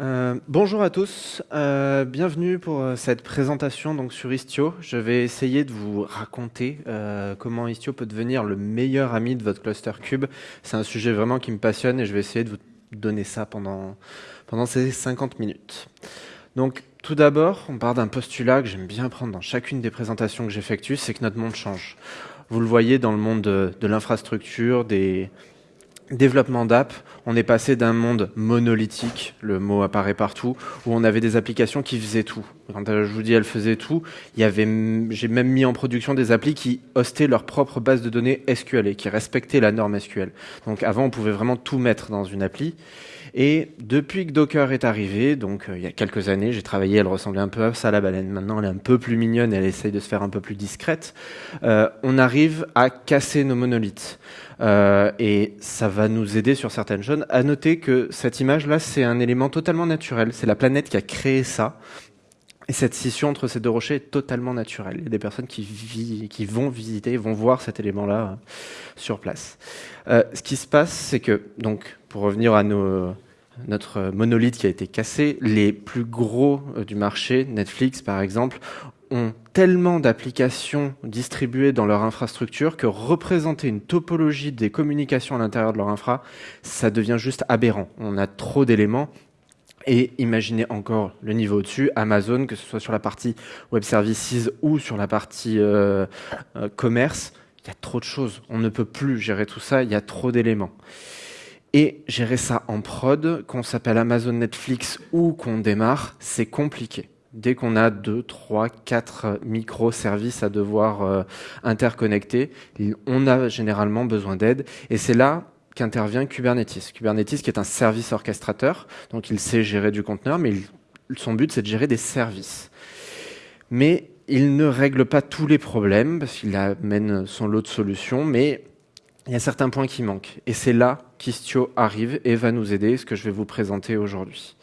Euh, bonjour à tous, euh, bienvenue pour euh, cette présentation donc sur Istio. Je vais essayer de vous raconter comment Istio peut devenir le meilleur ami de votre cluster cube. C'est un sujet vraiment qui me passionne et je vais essayer de vous donner ça pendant, pendant ces 50 minutes. Donc tout d'abord, on part d'un postulat que j'aime bien prendre dans chacune des présentations que j'effectue, c'est que notre monde change. Vous le voyez dans le monde de l'infrastructure, des, développement d'app, on est passé d'un monde monolithique, le mot apparaît partout, où on avait des applications qui faisaient tout. Quand je vous dis elles faisaient tout, il y avait, j'ai même mis en production des applis qui hostaient leur propre base de données SQL et qui respectaient la norme SQL. Donc avant, on pouvait vraiment tout mettre dans une appli. Et depuis que Docker est arrivé, donc euh, il y a quelques années, j'ai travaillé, elle ressemblait un peu à ça la baleine. Maintenant, elle est un peu plus mignonne, elle essaye de se faire un peu plus discrète. Euh, on arrive à casser nos monolithes. Euh, et ça va nous aider sur certaines choses. À noter que cette image-là, c'est un élément totalement naturel. C'est la planète qui a créé ça. Et cette scission entre ces deux rochers est totalement naturelle. Il y a des personnes qui, vont visiter, vont voir cet élément-là sur place. Ce qui se passe, c'est que, donc, pour revenir à notre monolithe qui a été cassé, les plus gros du marché, Netflix par exemple, ont tellement d'applications distribuées dans leur infrastructure que représenter une topologie des communications à l'intérieur de leur infra, ça devient juste aberrant. On a trop d'éléments. Et imaginez encore le niveau au-dessus, Amazon, que ce soit sur la partie web services ou sur la partie euh, euh, commerce, il y a trop de choses. On ne peut plus gérer tout ça, il y a trop d'éléments. Et gérer ça en prod, qu'on s'appelle Amazon Netflix ou qu'on démarre, c'est compliqué dès qu'on a deux, trois, quatre microservices à devoir euh, interconnecter, on a généralement besoin d'aide. Et c'est là qu'intervient Kubernetes. Kubernetes qui est un service orchestrateur, donc il sait gérer du conteneur, mais son but c'est de gérer des services. Mais il ne règle pas tous les problèmes, parce qu'il amène son lot de solutions, mais il y a certains points qui manquent. Et c'est là qu'Istio arrive et va nous aider, ce que je vais vous présenter aujourd'hui.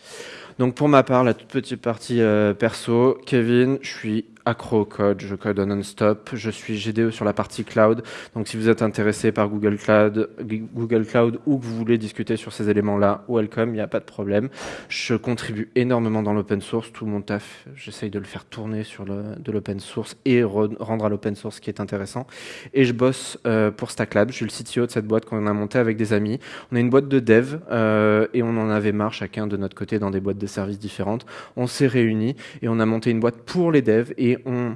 Donc pour ma part, la toute petite partie euh, perso, Kevin, je suis accro au code, je code non-stop, je suis GDE sur la partie cloud, donc si vous êtes intéressé par Google Cloud, Google Cloud ou que vous voulez discuter sur ces éléments-là, welcome, il n'y a pas de problème. Je contribue énormément dans l'open source, tout mon taf, j'essaye de le faire tourner sur de l'open source et rendre à l'open source ce qui est intéressant. Et je bosse euh, pour StackLab, je suis le CTO de cette boîte qu'on a montée avec des amis. On a une boîte de dev euh, et on en avait marre chacun de notre côté dans des boîtes de services différentes. On s'est réunis et on a monté une boîte pour les devs et on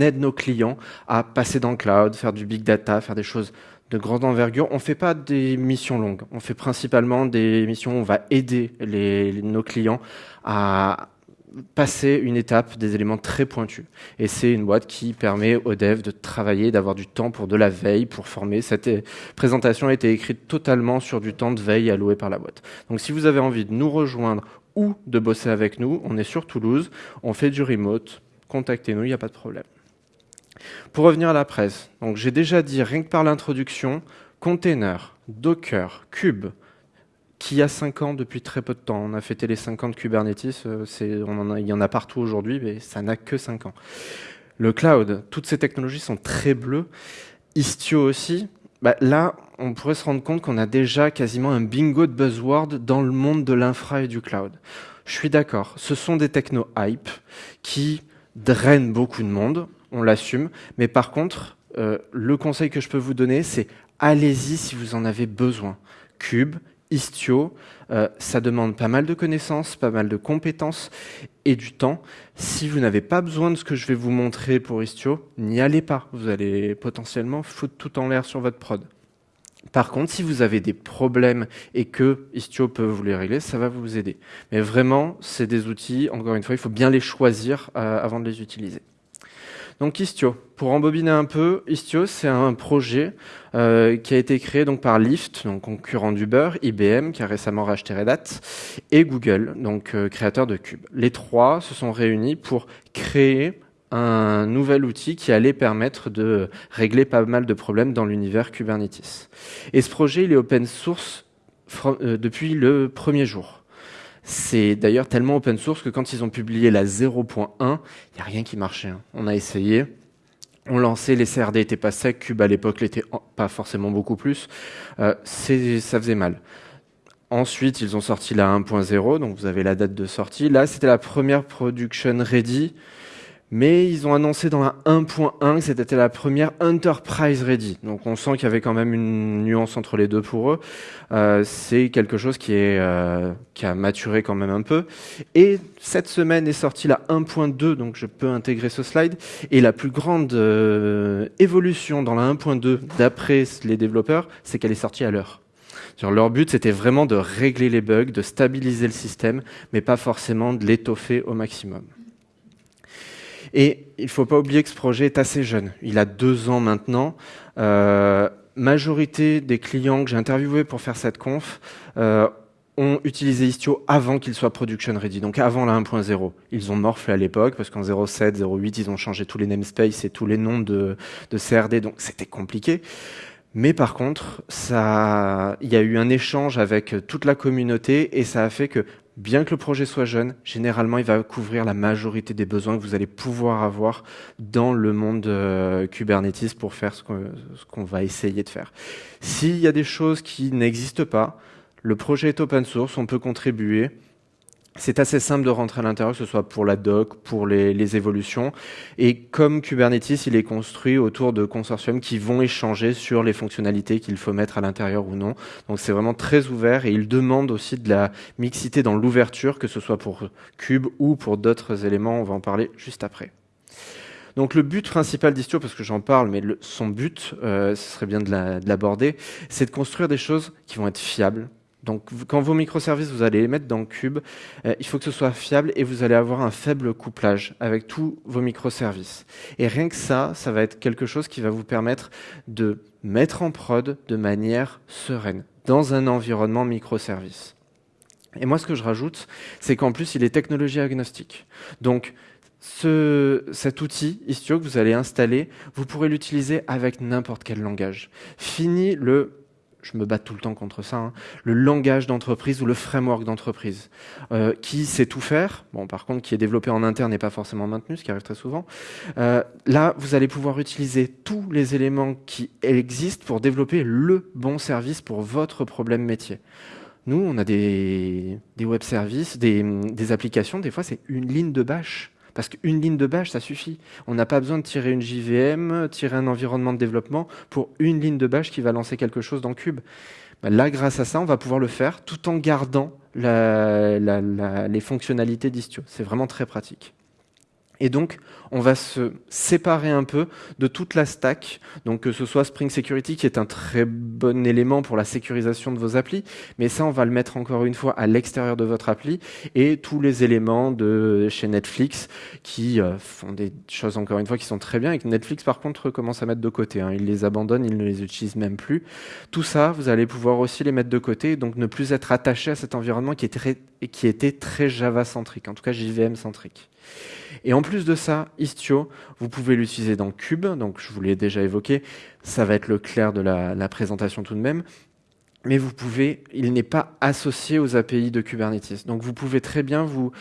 aide nos clients à passer dans le cloud, faire du big data, faire des choses de grande envergure. On ne fait pas des missions longues. On fait principalement des missions où on va aider nos clients à passer une étape des éléments très pointus. Et c'est une boîte qui permet aux devs de travailler, d'avoir du temps pour de la veille, pour former. Cette présentation a été écrite totalement sur du temps de veille alloué par la boîte. Donc si vous avez envie de nous rejoindre ou de bosser avec nous, on est sur Toulouse, on fait du remote, contactez-nous, il n'y a pas de problème. Pour revenir à la presse, j'ai déjà dit, rien que par l'introduction, container, Docker, Cube, qui a 5 ans depuis très peu de temps. On a fêté les 5 ans de Kubernetes, euh, il y en a partout aujourd'hui, mais ça n'a que 5 ans. Le cloud, toutes ces technologies sont très bleues. Istio aussi. Bah, là, on pourrait se rendre compte qu'on a déjà quasiment un bingo de buzzword dans le monde de l'infra et du cloud. Je suis d'accord, ce sont des techno hype qui draine beaucoup de monde, on l'assume. Mais par contre, euh, le conseil que je peux vous donner, c'est allez-y si vous en avez besoin. Cube, Istio, euh, ça demande pas mal de connaissances, pas mal de compétences et du temps. Si vous n'avez pas besoin de ce que je vais vous montrer pour Istio, n'y allez pas. Vous allez potentiellement foutre tout en l'air sur votre prod. Par contre, si vous avez des problèmes et que Istio peut vous les régler, ça va vous aider. Mais vraiment, c'est des outils, encore une fois, il faut bien les choisir euh, avant de les utiliser. Donc Istio, pour embobiner un peu, Istio c'est un projet euh, qui a été créé donc par Lyft, donc concurrent d'Uber, IBM qui a récemment racheté Red Hat, et Google, donc euh, créateur de Cube. Les trois se sont réunis pour créer un nouvel outil qui allait permettre de régler pas mal de problèmes dans l'univers Kubernetes. Et ce projet, il est open source euh, depuis le premier jour. C'est d'ailleurs tellement open source que quand ils ont publié la 0.1, il n'y a rien qui marchait. Hein. On a essayé, on lançait, les CRD n'étaient pas secs, Cube à l'époque l'était pas forcément beaucoup plus. Euh, ça faisait mal. Ensuite, ils ont sorti la 1.0, donc vous avez la date de sortie. Là, c'était la première production ready mais ils ont annoncé dans la 1.1 que c'était la première Enterprise Ready. Donc on sent qu'il y avait quand même une nuance entre les deux pour eux. Euh, c'est quelque chose qui, est, euh, qui a maturé quand même un peu. Et cette semaine est sortie la 1.2, donc je peux intégrer ce slide. Et la plus grande euh, évolution dans la 1.2, d'après les développeurs, c'est qu'elle est sortie à l'heure. Leur but, c'était vraiment de régler les bugs, de stabiliser le système, mais pas forcément de l'étoffer au maximum. Et il ne faut pas oublier que ce projet est assez jeune. Il a deux ans maintenant. Euh, majorité des clients que j'ai interviewés pour faire cette conf euh, ont utilisé Istio avant qu'il soit production ready, donc avant la 1.0. Ils ont morflé à l'époque, parce qu'en 0.7, 0.8, ils ont changé tous les namespaces et tous les noms de, de CRD, donc c'était compliqué. Mais par contre, ça, il y a eu un échange avec toute la communauté et ça a fait que bien que le projet soit jeune, généralement, il va couvrir la majorité des besoins que vous allez pouvoir avoir dans le monde euh, Kubernetes pour faire ce qu'on va essayer de faire. S'il y a des choses qui n'existent pas, le projet est open source, on peut contribuer. C'est assez simple de rentrer à l'intérieur, que ce soit pour la doc, pour les, évolutions. Et comme Kubernetes, il est construit autour de consortiums qui vont échanger sur les fonctionnalités qu'il faut mettre à l'intérieur ou non. Donc c'est vraiment très ouvert et il demande aussi de la mixité dans l'ouverture, que ce soit pour Cube ou pour d'autres éléments. On va en parler juste après. Donc le but principal d'Istio, parce que j'en parle, mais son but, euh, ce serait bien de l'aborder, c'est de construire des choses qui vont être fiables, donc quand vos microservices, vous allez les mettre dans Cube, euh, il faut que ce soit fiable et vous allez avoir un faible couplage avec tous vos microservices. Et rien que ça, ça va être quelque chose qui va vous permettre de mettre en prod de manière sereine, dans un environnement microservice. Et moi, ce que je rajoute, c'est qu'en plus, il est technologie agnostique. Donc, ce, cet outil Istio que vous allez installer, vous pourrez l'utiliser avec n'importe quel langage. Fini le je me bats tout le temps contre ça, hein, le langage d'entreprise ou le framework d'entreprise, euh, qui sait tout faire, bon par contre qui est développé en interne n'est pas forcément maintenu, ce qui arrive très souvent. Euh, là, vous allez pouvoir utiliser tous les éléments qui existent pour développer le bon service pour votre problème métier. Nous, on a des, web services, des, des applications, des fois c'est une ligne de bash. Parce qu'une ligne de bash, ça suffit. On n'a pas besoin de tirer une JVM, tirer un environnement de développement pour une ligne de bash qui va lancer quelque chose dans Cube. Bah, là, grâce à ça, on va pouvoir le faire tout en gardant les fonctionnalités d'Istio. C'est vraiment très pratique. Et donc, on va se séparer un peu de toute la stack, donc que ce soit Spring Security qui est un très bon élément pour la sécurisation de vos applis, mais ça on va le mettre encore une fois à l'extérieur de votre appli, et tous les éléments de chez Netflix qui euh, font des choses encore une fois qui sont très bien, et que Netflix par contre commence à mettre de côté, hein. ils les abandonnent, ils ne les utilisent même plus. Tout ça, vous allez pouvoir aussi les mettre de côté, donc ne plus être attaché à cet environnement qui, qui était très Java-centrique, en tout cas JVM-centrique. Et en plus de ça, Istio, vous pouvez l'utiliser dans Cube, donc je vous l'ai déjà évoqué, ça va être le clair de la, la présentation tout de même, mais vous pouvez, il n'est pas associé aux API de Kubernetes. Donc vous pouvez très bien vous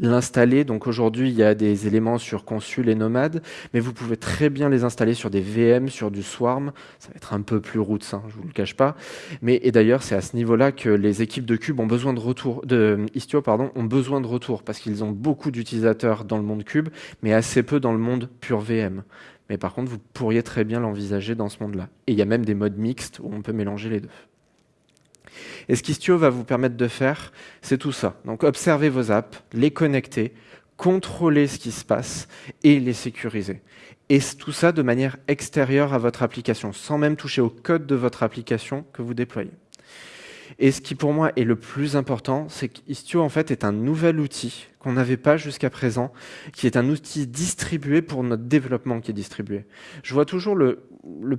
l'installer. Donc aujourd'hui, il y a des éléments sur Consul et Nomad, mais vous pouvez très bien les installer sur des VM, sur du Swarm. Ça va être un peu plus roots, hein, je vous le cache pas. Mais et d'ailleurs, c'est à ce niveau-là que les équipes de Cube ont besoin de retour, de Istio pardon, ont besoin de retour parce qu'ils ont beaucoup d'utilisateurs dans le monde Cube, mais assez peu dans le monde pur VM. Mais par contre, vous pourriez très bien l'envisager dans ce monde-là. Et il y a même des modes mixtes où on peut mélanger les deux. Et ce qu'Istio va vous permettre de faire, c'est tout ça. Donc observer vos apps, les connecter, contrôler ce qui se passe et les sécuriser. Et tout ça de manière extérieure à votre application, sans même toucher au code de votre application que vous déployez. Et ce qui pour moi est le plus important, c'est qu'Istio en fait est un nouvel outil qu'on n'avait pas jusqu'à présent, qui est un outil distribué pour notre développement qui est distribué. Je vois toujours le,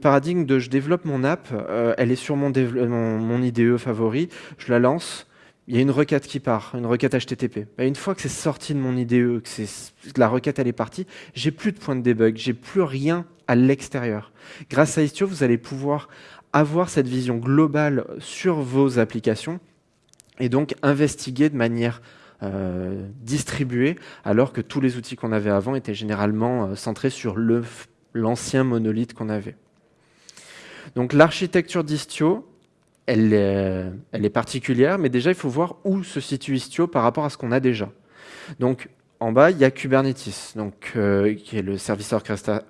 paradigme de je développe mon app, euh, elle est sur mon, IDE favori, je la lance, il y a une requête qui part, une requête HTTP. Bah, une fois que c'est sorti de mon IDE, que, la requête elle est partie, j'ai plus de point de debug, j'ai plus rien à l'extérieur. Grâce à Istio, vous allez pouvoir avoir cette vision globale sur vos applications et donc investiguer de manière euh, distribuée, alors que tous les outils qu'on avait avant étaient généralement euh, centrés sur l'ancien monolithe qu'on avait. Donc l'architecture d'Istio, elle, est particulière, mais déjà, il faut voir où se situe Istio par rapport à ce qu'on a déjà. En bas, il y a Kubernetes, donc, euh, qui est le service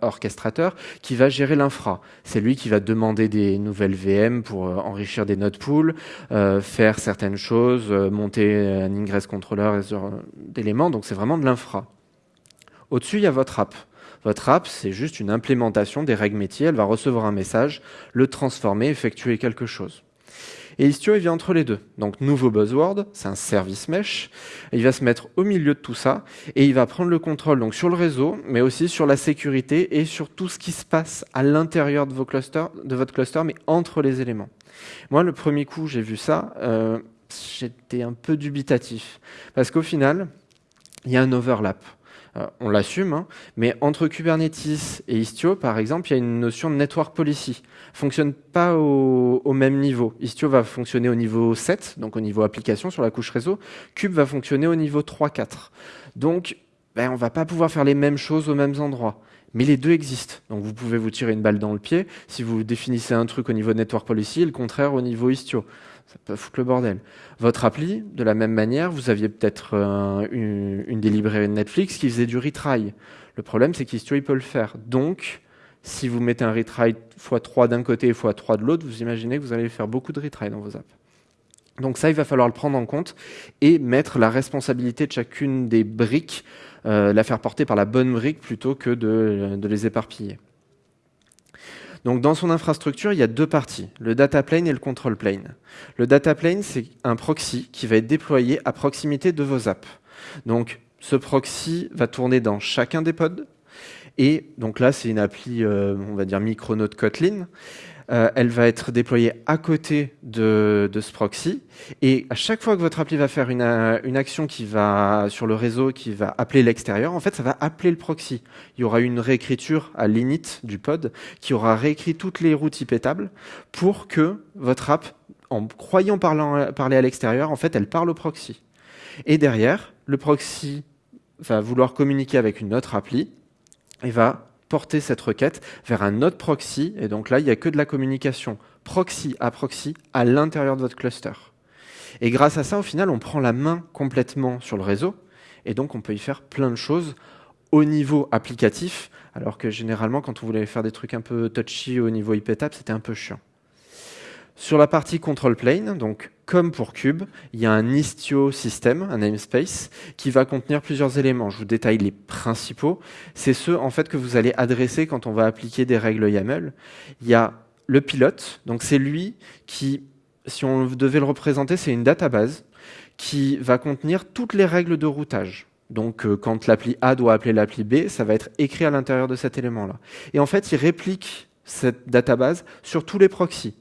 orchestrateur, qui va gérer l'infra. C'est lui qui va demander des nouvelles VM pour euh, enrichir des node pools, euh, faire certaines choses, monter un ingress controller et d'éléments. Donc c'est vraiment de l'infra. Au-dessus, il y a votre app. Votre app, c'est juste une implémentation des règles métiers. Elle va recevoir un message, le transformer, effectuer quelque chose. Et Istio, il vient entre les deux. Donc, nouveau buzzword, c'est un service mesh. Il va se mettre au milieu de tout ça et il va prendre le contrôle donc sur le réseau, mais aussi sur la sécurité et sur tout ce qui se passe à l'intérieur de, vos clusters, de votre cluster, mais entre les éléments. Moi, le premier coup, j'ai vu ça, euh, j'étais un peu dubitatif. Parce qu'au final, il y a un overlap. Euh, on l'assume, hein. mais entre Kubernetes et Istio, par exemple, il y a une notion de network policy. fonctionne pas au, même niveau. Istio va fonctionner au niveau 7, donc au niveau application sur la couche réseau. Kube va fonctionner au niveau 3-4. Donc, ben, on va pas pouvoir faire les mêmes choses aux mêmes endroits. Mais les deux existent. Donc vous pouvez vous tirer une balle dans le pied si vous définissez un truc au niveau network policy et le contraire au niveau Istio ça peut foutre le bordel. Votre appli, de la même manière, vous aviez peut-être euh, une, une, Netflix qui faisait du retry. Le problème, c'est qu'Istio, peut le faire. Donc, si vous mettez un retry x3 d'un côté et x3 de l'autre, vous imaginez que vous allez faire beaucoup de retry dans vos apps. Donc ça, il va falloir le prendre en compte et mettre la responsabilité de chacune des briques, euh, la faire porter par la bonne brique plutôt que de les éparpiller. Donc dans son infrastructure, il y a deux parties, le data plane et le control plane. Le data plane, c'est un proxy qui va être déployé à proximité de vos apps. Donc ce proxy va tourner dans chacun des pods. Et donc là, c'est une appli, euh, on va dire Micronaut Kotlin. Euh, elle va être déployée à côté de, ce proxy. Et à chaque fois que votre appli va faire une, action qui va sur le réseau, qui va appeler l'extérieur, en fait, ça va appeler le proxy. Il y aura une réécriture à l'init du pod qui aura réécrit toutes les routes IP pour que votre app, en croyant parler à l'extérieur, en fait, elle parle au proxy. Et derrière, le proxy va vouloir communiquer avec une autre appli et va porter cette requête vers un autre proxy. Et donc là, il n'y a que de la communication proxy à proxy à l'intérieur de votre cluster. Et grâce à ça, au final, on prend la main complètement sur le réseau. Et donc, on peut y faire plein de choses au niveau applicatif, alors que généralement, quand on voulait faire des trucs un peu touchy au niveau IPTAP, c'était un peu chiant. Sur la partie control plane, donc comme pour Cube, il y a un Istio system, un namespace, qui va contenir plusieurs éléments. Je vous détaille les principaux. C'est ceux en fait que vous allez adresser quand on va appliquer des règles YAML. Il y a le pilote, donc c'est lui qui, si on devait le représenter, c'est une database qui va contenir toutes les règles de routage. Donc euh, quand l'appli A doit appeler l'appli B, ça va être écrit à l'intérieur de cet élément-là. Et en fait, il réplique cette database sur tous les proxys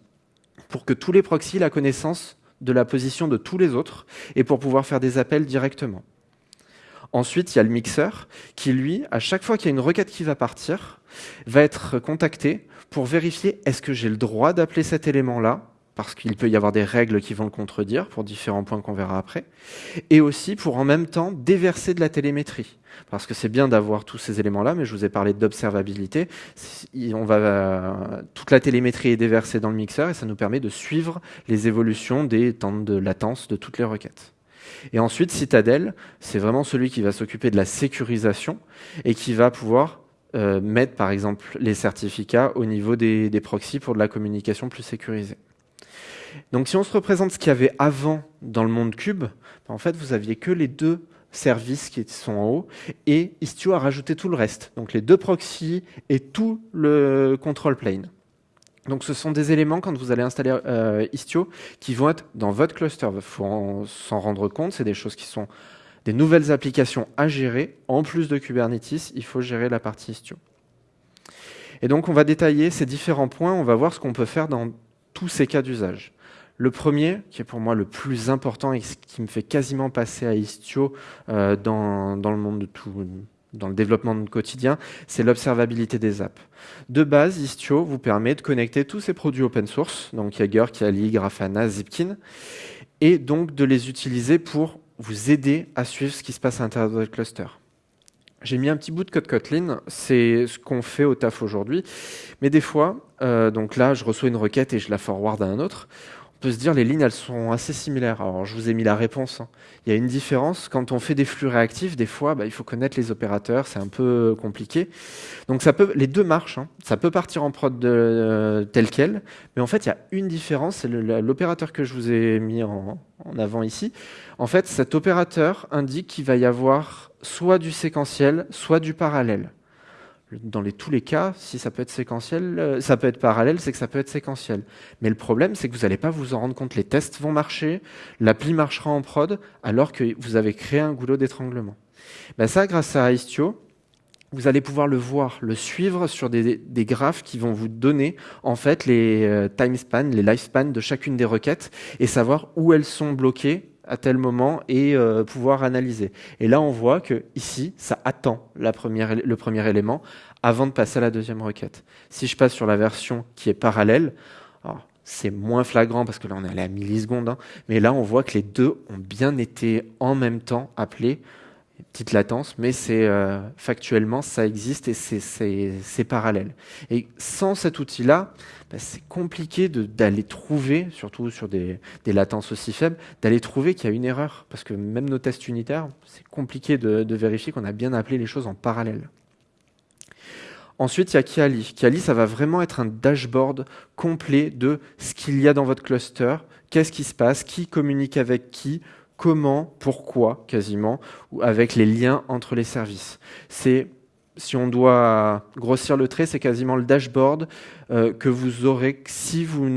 pour que tous les proxys aient la connaissance de la position de tous les autres et pour pouvoir faire des appels directement. Ensuite, il y a le mixeur qui, lui, à chaque fois qu'il y a une requête qui va partir, va être contacté pour vérifier est-ce que j'ai le droit d'appeler cet élément-là parce qu'il peut y avoir des règles qui vont le contredire pour différents points qu'on verra après, et aussi pour en même temps déverser de la télémétrie. Parce que c'est bien d'avoir tous ces éléments-là, mais je vous ai parlé d'observabilité. On va, toute la télémétrie est déversée dans le mixeur et ça nous permet de suivre les évolutions des temps de latence de toutes les requêtes. Et ensuite, Citadel, c'est vraiment celui qui va s'occuper de la sécurisation et qui va pouvoir euh, mettre, par exemple, les certificats au niveau des, des proxys pour de la communication plus sécurisée. Donc si on se représente ce qu'il y avait avant dans le monde cube, ben, en fait, vous aviez que les deux services qui sont en haut, et Istio a rajouté tout le reste, donc les deux proxys et tout le control plane. Donc ce sont des éléments, quand vous allez installer euh, Istio, qui vont être dans votre cluster. Il faut s'en rendre compte, c'est des choses qui sont des nouvelles applications à gérer. En plus de Kubernetes, il faut gérer la partie Istio. Et donc on va détailler ces différents points, on va voir ce qu'on peut faire dans tous ces cas d'usage. Le premier, qui est pour moi le plus important et qui me fait quasiment passer à Istio euh, dans, le monde de tout, dans le développement quotidien, c'est l'observabilité des apps. De base, Istio vous permet de connecter tous ces produits open source, donc Jaeger, Kali, Grafana, Zipkin, et donc de les utiliser pour vous aider à suivre ce qui se passe à l'intérieur de votre cluster. J'ai mis un petit bout de code Kotlin, c'est ce qu'on fait au taf aujourd'hui, mais des fois, euh, donc là, je reçois une requête et je la forward à un autre, on peut se dire les lignes elles sont assez similaires. Alors je vous ai mis la réponse. Hein. Il y a une différence. Quand on fait des flux réactifs, des fois, bah, il faut connaître les opérateurs, c'est un peu compliqué. Donc ça peut, les deux marchent. Hein. Ça peut partir en prod de, tel quel, mais en fait il y a une différence. C'est l'opérateur que je vous ai mis en, en avant ici. En fait, cet opérateur indique qu'il va y avoir soit du séquentiel, soit du parallèle dans tous les cas, si ça peut être séquentiel, euh, ça peut être parallèle, c'est que ça peut être séquentiel. Mais le problème, c'est que vous n'allez pas vous en rendre compte. Les tests vont marcher, l'appli marchera en prod, alors que vous avez créé un goulot d'étranglement. Ben ça, grâce à Istio, vous allez pouvoir le voir, le suivre sur des, graphes qui vont vous donner en fait les euh, time spans, les lifespans de chacune des requêtes et savoir où elles sont bloquées à tel moment et euh, pouvoir analyser. Et là, on voit que ici, ça attend le premier élément avant de passer à la deuxième requête. Si je passe sur la version qui est parallèle, c'est moins flagrant parce que là, on est allé à millisecondes, hein, mais là, on voit que les deux ont bien été en même temps appelés petite latence, mais c'est euh, factuellement ça existe et c'est parallèle. Et sans cet outil-là, bah, c'est compliqué d'aller trouver, surtout sur des, latences aussi faibles, d'aller trouver qu'il y a une erreur, parce que même nos tests unitaires, c'est compliqué de, vérifier qu'on a bien appelé les choses en parallèle. Ensuite, il y a Kiali. Kiali, ça va vraiment être un dashboard complet de ce qu'il y a dans votre cluster, qu'est-ce qui se passe, qui communique avec qui, comment, pourquoi, quasiment, ou avec les liens entre les services. C'est si on doit grossir le trait, c'est quasiment le dashboard euh, que vous aurez si vous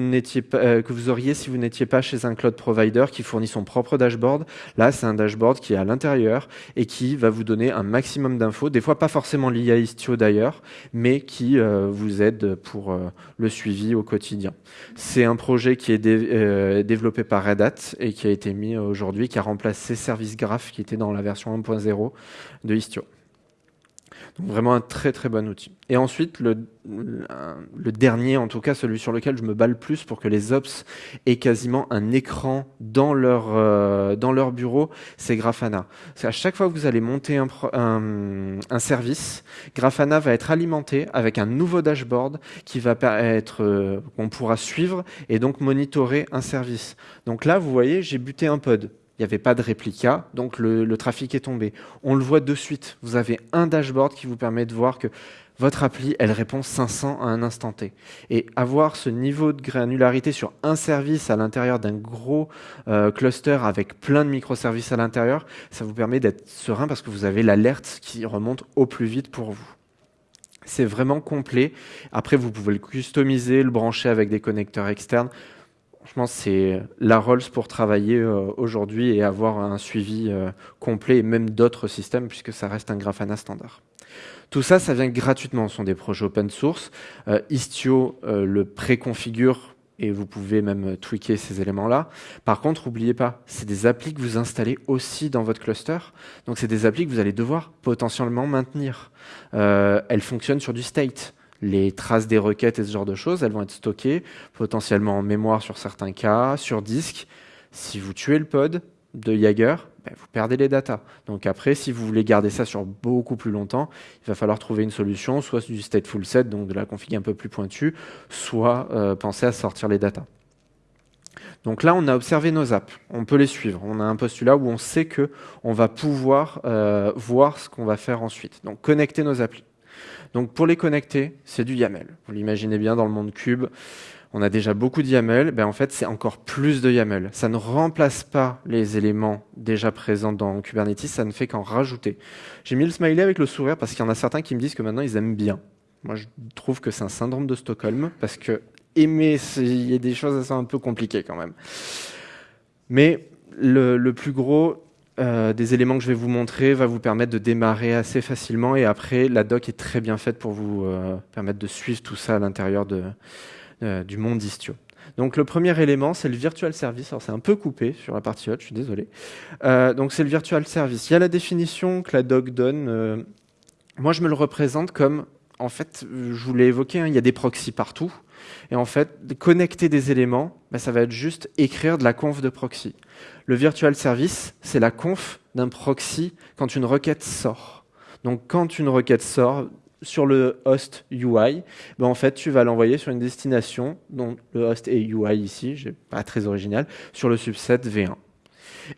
pas, euh, que vous auriez si vous n'étiez pas chez un cloud provider qui fournit son propre dashboard. Là, c'est un dashboard qui est à l'intérieur et qui va vous donner un maximum d'infos, des fois pas forcément liées à Istio d'ailleurs, mais qui euh, vous aide pour le suivi au quotidien. C'est un projet qui est développé par Red Hat et qui a été mis aujourd'hui, qui a remplacé Service Graph qui était dans la version 1.0 de Istio vraiment un très très bon outil. Et ensuite, le, dernier, en tout cas celui sur lequel je me bats le plus pour que les ops aient quasiment un écran dans leur, euh, bureau, c'est Grafana. À chaque fois que vous allez monter un, service, Grafana va être alimenté avec un nouveau dashboard qui va euh, qu'on pourra suivre et donc monitorer un service. Donc là, vous voyez, j'ai buté un pod il n'y avait pas de réplica, donc le, trafic est tombé. On le voit de suite. Vous avez un dashboard qui vous permet de voir que votre appli, elle répond 500 à un instant T. Et avoir ce niveau de granularité sur un service à l'intérieur d'un gros euh, cluster avec plein de microservices à l'intérieur, ça vous permet d'être serein parce que vous avez l'alerte qui remonte au plus vite pour vous. C'est vraiment complet. Après, vous pouvez le customiser, le brancher avec des connecteurs externes. Franchement, c'est la Rolls pour travailler euh, aujourd'hui et avoir un suivi euh, complet et même d'autres systèmes puisque ça reste un Grafana standard. Tout ça, ça vient gratuitement. Ce sont des projets open source. Euh, Istio le préconfigure et vous pouvez même tweaker ces éléments-là. Par contre, n'oubliez pas, c'est des applis que vous installez aussi dans votre cluster. Donc, c'est des applis que vous allez devoir potentiellement maintenir. elles fonctionnent sur du state les traces des requêtes et ce genre de choses, elles vont être stockées potentiellement en mémoire sur certains cas, sur disque. Si vous tuez le pod de Jaeger, ben, vous perdez les datas. Donc après, si vous voulez garder ça sur beaucoup plus longtemps, il va falloir trouver une solution, soit du stateful set, donc de la config un peu plus pointue, soit euh, penser à sortir les datas. Donc là, on a observé nos apps, on peut les suivre. On a un postulat où on sait que on va pouvoir euh, voir ce qu'on va faire ensuite. Donc connecter nos applis. Donc pour les connecter, c'est du YAML. Vous l'imaginez bien dans le monde cube, on a déjà beaucoup de YAML, ben en fait c'est encore plus de YAML. Ça ne remplace pas les éléments déjà présents dans Kubernetes, ça ne fait qu'en rajouter. J'ai mis le smiley avec le sourire parce qu'il y en a certains qui me disent que maintenant ils aiment bien. Moi je trouve que c'est un syndrome de Stockholm parce que aimer, il y a des choses assez un peu compliquées quand même. Mais le, le plus gros, euh, des éléments que je vais vous montrer va vous permettre de démarrer assez facilement et après la doc est très bien faite pour vous euh, permettre de suivre tout ça à l'intérieur euh, du monde Istio. Donc le premier élément, c'est le virtual service. Alors c'est un peu coupé sur la partie haute, je suis désolé. donc c'est le virtual service. Il y a la définition que la doc donne. moi, je me le représente comme, en fait, je vous l'ai évoqué, hein, il y a des proxys partout. Et en fait, connecter des éléments, bah, ça va être juste écrire de la conf de proxy. Le virtual service, c'est la conf d'un proxy quand une requête sort. Donc quand une requête sort, sur le host UI, ben en fait, tu vas l'envoyer sur une destination, dont le host est UI ici, pas très original, sur le subset V1.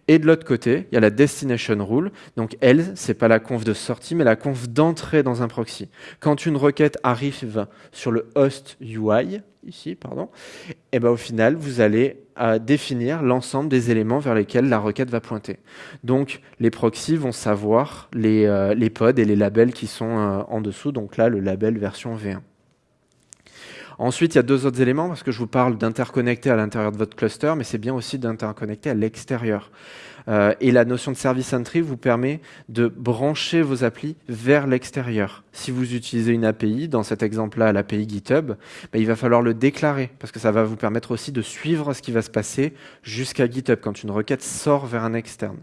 Et de l'autre côté, il y a la destination rule. Donc elle, c'est pas la conf de sortie, mais la conf d'entrée dans un proxy. Quand une requête arrive sur le host UI, ici, pardon, et eh ben au final, vous allez euh, définir l'ensemble des éléments vers lesquels la requête va pointer. Donc les proxys vont savoir les, euh, pods et les labels qui sont euh, en dessous. Donc là, le label version V1. Ensuite, il y a deux autres éléments, parce que je vous parle d'interconnecter à l'intérieur de votre cluster, mais c'est bien aussi d'interconnecter à l'extérieur. Euh, et la notion de service entry vous permet de brancher vos applis vers l'extérieur. Si vous utilisez une API, dans cet exemple-là, l'API GitHub, bah, il va falloir le déclarer, parce que ça va vous permettre aussi de suivre ce qui va se passer jusqu'à GitHub quand une requête sort vers un externe.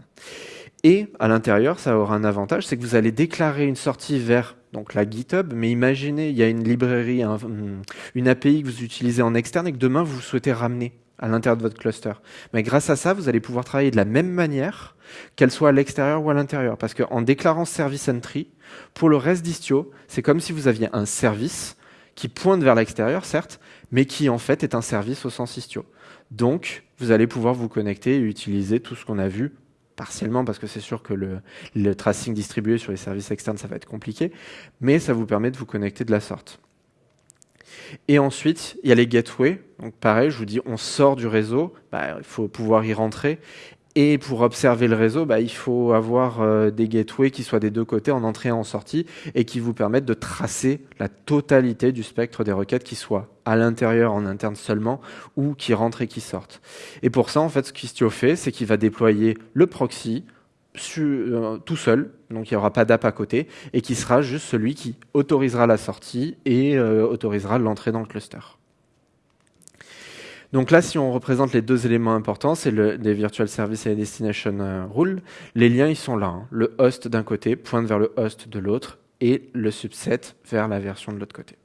Et à l'intérieur, ça aura un avantage, c'est que vous allez déclarer une sortie vers donc la GitHub, mais imaginez, il y a une librairie, une API que vous utilisez en externe et que demain vous souhaitez ramener à l'intérieur de votre cluster. Mais grâce à ça, vous allez pouvoir travailler de la même manière, qu'elle soit à l'extérieur ou à l'intérieur. Parce qu'en déclarant service entry, pour le reste d'Istio, c'est comme si vous aviez un service qui pointe vers l'extérieur, certes, mais qui en fait est un service au sens Istio. Donc, vous allez pouvoir vous connecter et utiliser tout ce qu'on a vu partiellement parce que c'est sûr que le, tracing distribué sur les services externes, ça va être compliqué, mais ça vous permet de vous connecter de la sorte. Et ensuite, il y a les gateways. Donc pareil, je vous dis, on sort du réseau, bah, il faut pouvoir y rentrer. Et pour observer le réseau, bah, il faut avoir euh, des gateways qui soient des deux côtés, en entrée et en sortie, et qui vous permettent de tracer la totalité du spectre des requêtes qui soient à l'intérieur, en interne seulement, ou qui rentrent et qui sortent. Et pour ça, en fait, ce qu'Istio fait, c'est qu'il va déployer le proxy euh, tout seul, donc il n'y aura pas d'app à côté, et qui sera juste celui qui autorisera la sortie et euh, autorisera l'entrée dans le cluster. Donc là, si on représente les deux éléments importants, c'est le, les virtual services et les destination euh, rules. Les liens, ils sont là. Hein. Le host d'un côté pointe vers le host de l'autre et le subset vers la version de l'autre côté.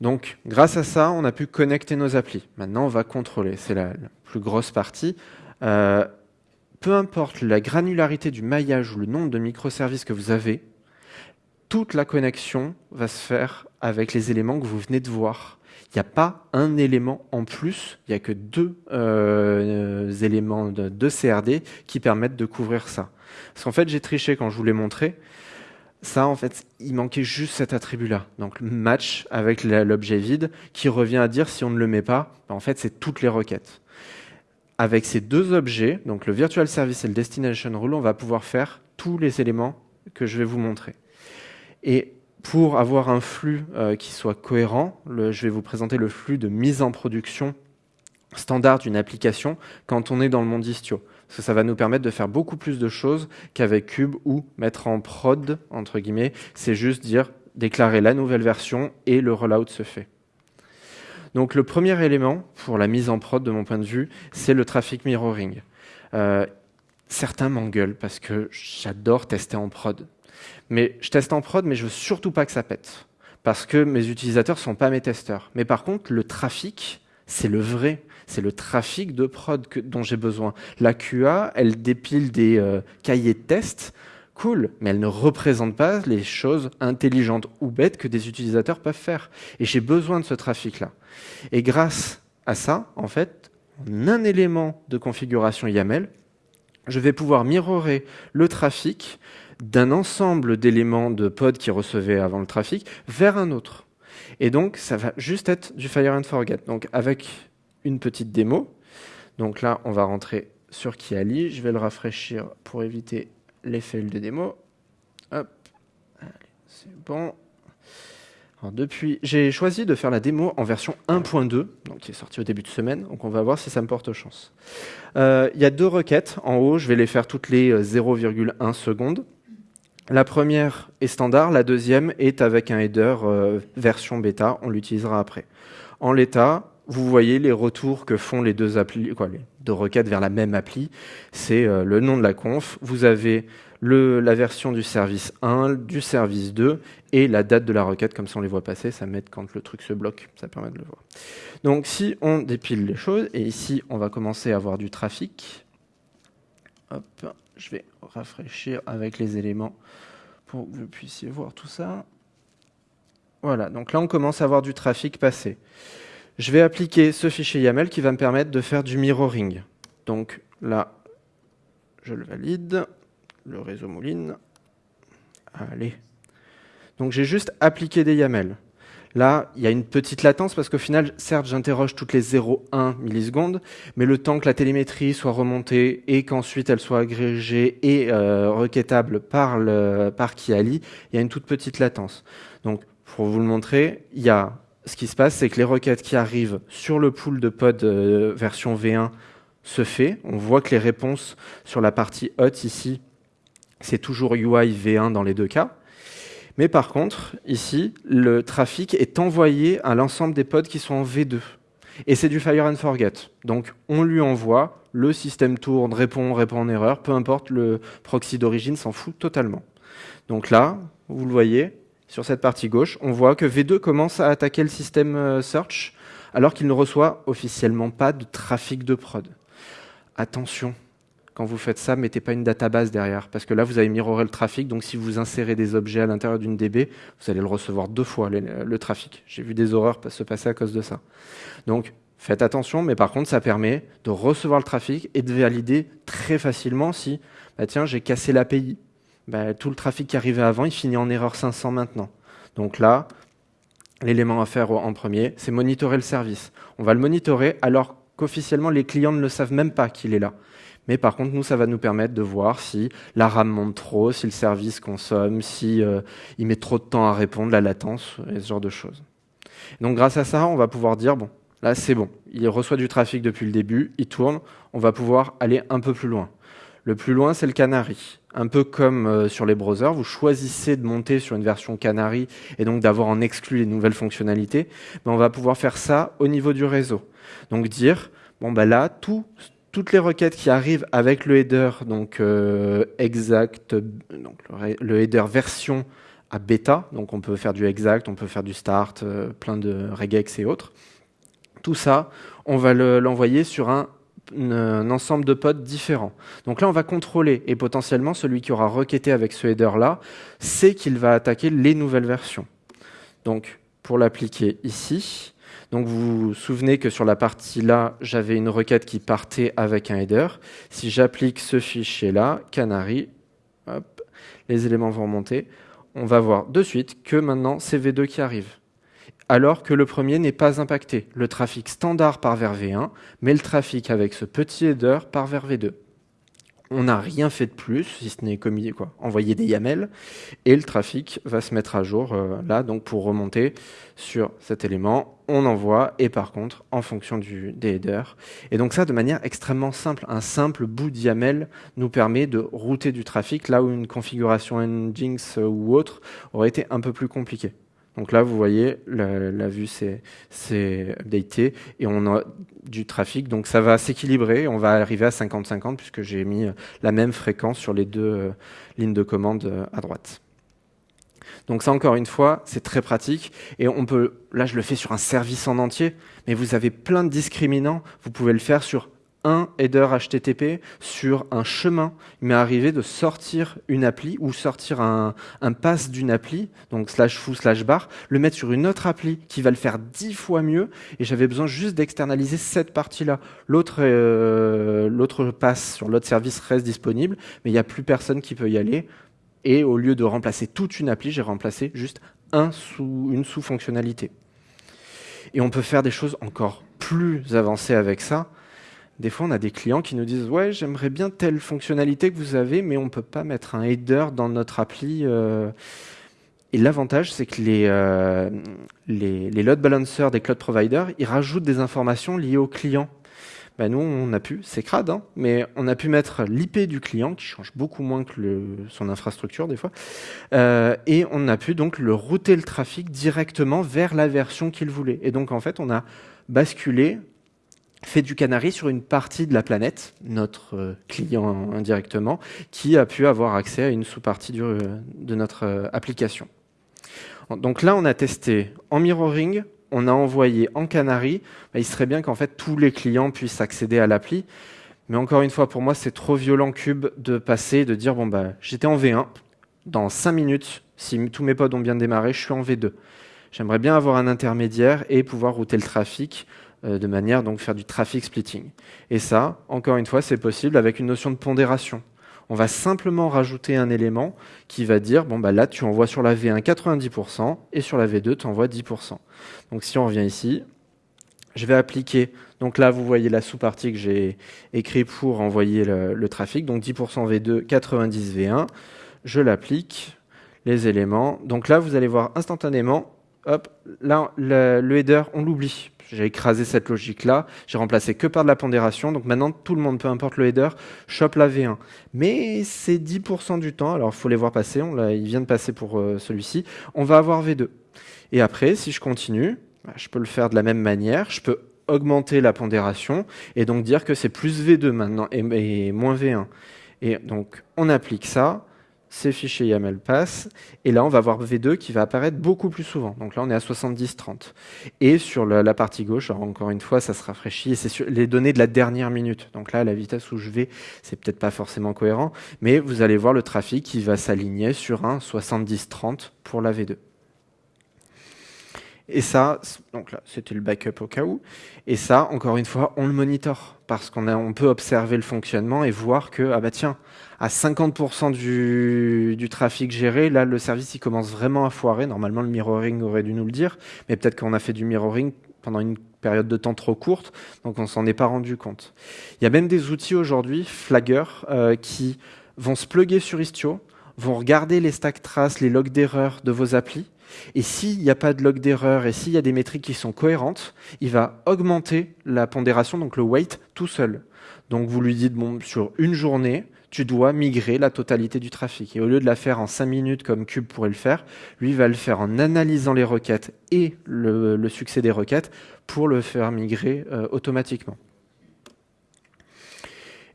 Donc, grâce à ça, on a pu connecter nos applis. Maintenant, on va contrôler. C'est la, plus grosse partie. Euh, peu importe la granularité du maillage ou le nombre de microservices que vous avez, toute la connexion va se faire avec les éléments que vous venez de voir il n'y a pas un élément en plus, il n'y a que deux euh, éléments de, CRD qui permettent de couvrir ça. Parce qu'en fait, j'ai triché quand je vous l'ai montré. Ça, en fait, il manquait juste cet attribut-là. Donc, match avec l'objet vide qui revient à dire si on ne le met pas, ben, en fait, c'est toutes les requêtes. Avec ces deux objets, donc le virtual service et le destination rule, on va pouvoir faire tous les éléments que je vais vous montrer. Et pour avoir un flux euh, qui soit cohérent, je vais vous présenter le flux de mise en production standard d'une application quand on est dans le monde Istio. Parce que ça va nous permettre de faire beaucoup plus de choses qu'avec Cube ou mettre en prod, entre guillemets, c'est juste dire déclarer la nouvelle version et le rollout se fait. Donc le premier élément pour la mise en prod de mon point de vue, c'est le traffic mirroring. Euh, certains m'engueulent parce que j'adore tester en prod. Mais je teste en prod, mais je veux surtout pas que ça pète. Parce que mes utilisateurs sont pas mes testeurs. Mais par contre, le trafic, c'est le vrai. C'est le trafic de prod dont j'ai besoin. La QA, elle dépile des euh, cahiers de tests. Cool, mais elle ne représente pas les choses intelligentes ou bêtes que des utilisateurs peuvent faire. Et j'ai besoin de ce trafic-là. Et grâce à ça, en fait, en un élément de configuration YAML, je vais pouvoir mirrorer le trafic d'un ensemble d'éléments de pod qui recevaient avant le trafic vers un autre. Et donc, ça va juste être du fire and forget. Donc, avec une petite démo. Donc là, on va rentrer sur Kiali. Je vais le rafraîchir pour éviter fails de démo. Hop, c'est bon. depuis, j'ai choisi de faire la démo en version 1.2, donc qui est sortie au début de semaine. Donc on va voir si ça me porte chance. Euh, il y a deux requêtes en haut. Je vais les faire toutes les 0,1 euh, secondes. La première est standard, la deuxième est avec un header euh, version bêta, on l'utilisera après. En l'état, vous voyez les retours que font les deux, applis, les deux requêtes vers la même appli. C'est euh, le nom de la conf, vous avez la version du service 1, du service 2 et la date de la requête, comme ça on les voit passer, ça met quand le truc se bloque, ça permet de le voir. Donc si on dépile les choses, et ici on va commencer à avoir du trafic, Hop, je vais rafraîchir avec les éléments pour que vous puissiez voir tout ça. Voilà, donc là on commence à avoir du trafic passé. Je vais appliquer ce fichier YAML qui va me permettre de faire du mirroring. Donc là, je le valide, le réseau mouline. Allez. Donc j'ai juste appliqué des YAML. Là, il y a une petite latence parce qu'au final, certes, j'interroge toutes les 0,1 millisecondes, mais le temps que la télémétrie soit remontée et qu'ensuite elle soit agrégée et euh, requêtable par, le, par Kiali, il y a une toute petite latence. Donc, pour vous le montrer, il y a ce qui se passe, c'est que les requêtes qui arrivent sur le pool de pod euh, version V1 se fait. On voit que les réponses sur la partie hot ici, c'est toujours UI V1 dans les deux cas. Mais par contre, ici, le trafic est envoyé à l'ensemble des pods qui sont en V2. Et c'est du fire and forget. Donc on lui envoie, le système tourne, répond, répond en erreur, peu importe, le proxy d'origine s'en fout totalement. Donc là, vous le voyez, sur cette partie gauche, on voit que V2 commence à attaquer le système euh, search alors qu'il ne reçoit officiellement pas de trafic de prod. Attention, quand vous faites ça, mettez pas une database derrière, parce que là, vous avez mirroré le trafic, donc si vous insérez des objets à l'intérieur d'une DB, vous allez le recevoir deux fois, le, trafic. J'ai vu des horreurs se passer à cause de ça. Donc, faites attention, mais par contre, ça permet de recevoir le trafic et de valider très facilement si, bah tiens, j'ai cassé l'API. Bah, tout le trafic qui arrivait avant, il finit en erreur 500 maintenant. Donc là, l'élément à faire en premier, c'est monitorer le service. On va le monitorer alors qu'officiellement, les clients ne le savent même pas qu'il est là. Mais par contre, nous, ça va nous permettre de voir si la RAM monte trop, si le service consomme, si euh, il met trop de temps à répondre, la latence, et ce genre de choses. Donc grâce à ça, on va pouvoir dire, bon, là c'est bon, il reçoit du trafic depuis le début, il tourne, on va pouvoir aller un peu plus loin. Le plus loin, c'est le Canary. Un peu comme euh, sur les browsers, vous choisissez de monter sur une version Canary et donc d'avoir en exclu les nouvelles fonctionnalités, mais on va pouvoir faire ça au niveau du réseau. Donc dire, bon bah là, tout, toutes les requêtes qui arrivent avec le header, donc euh, exact, le, header version à bêta, donc on peut faire du exact, on peut faire du start, euh, plein de regex et autres. Tout ça, on va l'envoyer sur un, ensemble de pods différents. Donc là, on va contrôler, et potentiellement, celui qui aura requêté avec ce header-là, c'est qu'il va attaquer les nouvelles versions. Donc, pour l'appliquer ici, donc vous vous souvenez que sur la partie là, j'avais une requête qui partait avec un header. Si j'applique ce fichier-là, canary, les éléments vont remonter. On va voir de suite que maintenant c'est V2 qui arrive. Alors que le premier n'est pas impacté. Le trafic standard part vers V1, mais le trafic avec ce petit header part vers V2 on n'a rien fait de plus, si ce n'est quoi, envoyer des YAML, et le trafic va se mettre à jour euh, là, donc pour remonter sur cet élément, on envoie, et par contre, en fonction du, des headers. Et donc ça, de manière extrêmement simple, un simple bout de YAML nous permet de router du trafic, là où une configuration Nginx ou autre aurait été un peu plus compliquée. Donc là, vous voyez, la, vue s'est updatée et on a du trafic. Donc ça va s'équilibrer. On va arriver à 50-50 puisque j'ai mis la même fréquence sur les deux euh, lignes de commande euh, à droite. Donc ça, encore une fois, c'est très pratique. Et on peut, là, je le fais sur un service en entier, mais vous avez plein de discriminants. Vous pouvez le faire sur un header HTTP sur un chemin. Il m'est arrivé de sortir une appli ou sortir un, un pass d'une appli, donc slash foo slash bar, le mettre sur une autre appli qui va le faire dix fois mieux et j'avais besoin juste d'externaliser cette partie-là. L'autre euh, l'autre pass sur l'autre service reste disponible, mais il n'y a plus personne qui peut y aller. Et au lieu de remplacer toute une appli, j'ai remplacé juste un sous, une sous-fonctionnalité. Et on peut faire des choses encore plus avancées avec ça. Des fois, on a des clients qui nous disent Ouais, j'aimerais bien telle fonctionnalité que vous avez, mais on ne peut pas mettre un header dans notre appli. Euh. Et l'avantage, c'est que les, euh, les, load balancers des cloud providers, ils rajoutent des informations liées au client. Ben nous, on a pu, c'est crade, hein, mais on a pu mettre l'IP du client, qui change beaucoup moins que son infrastructure des fois, euh, et on a pu donc le router le trafic directement vers la version qu'il voulait. Et donc en fait, on a basculé fait du canari sur une partie de la planète, notre euh, client indirectement, qui a pu avoir accès à une sous-partie de notre euh, application. Donc là, on a testé en mirroring, on a envoyé en canari. Bah, il serait bien qu'en fait tous les clients puissent accéder à l'appli. Mais encore une fois, pour moi, c'est trop violent cube de passer, de dire bon bah j'étais en V1, dans 5 minutes, si tous mes pods ont bien démarré, je suis en V2. J'aimerais bien avoir un intermédiaire et pouvoir router le trafic euh, de manière donc faire du traffic splitting. Et ça, encore une fois, c'est possible avec une notion de pondération. On va simplement rajouter un élément qui va dire, bon bah là tu envoies sur la V1 90% et sur la V2 tu envoies 10%. Donc si on revient ici, je vais appliquer, donc là vous voyez la sous-partie que j'ai écrit pour envoyer le, trafic, donc 10% V2, 90 V1, je l'applique, les éléments, donc là vous allez voir instantanément, hop, là le header on l'oublie, j'ai écrasé cette logique-là, j'ai remplacé que par de la pondération, donc maintenant tout le monde, peu importe le header, chope la V1. Mais c'est 10% du temps, alors il faut les voir passer, on il vient de passer pour euh, celui-ci, on va avoir V2. Et après, si je continue, bah, je peux le faire de la même manière, je peux augmenter la pondération et donc dire que c'est plus V2 maintenant et moins V1. Et donc on applique ça, ces fichiers YAML passent, et là on va avoir V2 qui va apparaître beaucoup plus souvent. Donc là on est à 70-30. Et sur la, partie gauche, encore une fois, ça se rafraîchit, et c'est les données de la dernière minute. Donc là, la vitesse où je vais, c'est peut-être pas forcément cohérent, mais vous allez voir le trafic qui va s'aligner sur un 70-30 pour la V2. Et ça, donc là, c'était le backup au cas où. Et ça, encore une fois, on le monitore parce qu'on on peut observer le fonctionnement et voir que, ah bah tiens, à 50% du, trafic géré, là, le service, il commence vraiment à foirer. Normalement, le mirroring aurait dû nous le dire, mais peut-être qu'on a fait du mirroring pendant une période de temps trop courte, donc on s'en est pas rendu compte. Il y a même des outils aujourd'hui, Flagger, euh, qui vont se plugger sur Istio, vont regarder les stack traces, les logs d'erreur de vos applis, et s'il n'y a pas de log d'erreur et s'il y a des métriques qui sont cohérentes, il va augmenter la pondération, donc le weight, tout seul. Donc vous lui dites, bon, sur une journée, tu dois migrer la totalité du trafic. Et au lieu de la faire en 5 minutes comme Cube pourrait le faire, lui va le faire en analysant les requêtes et le, succès des requêtes pour le faire migrer euh, automatiquement.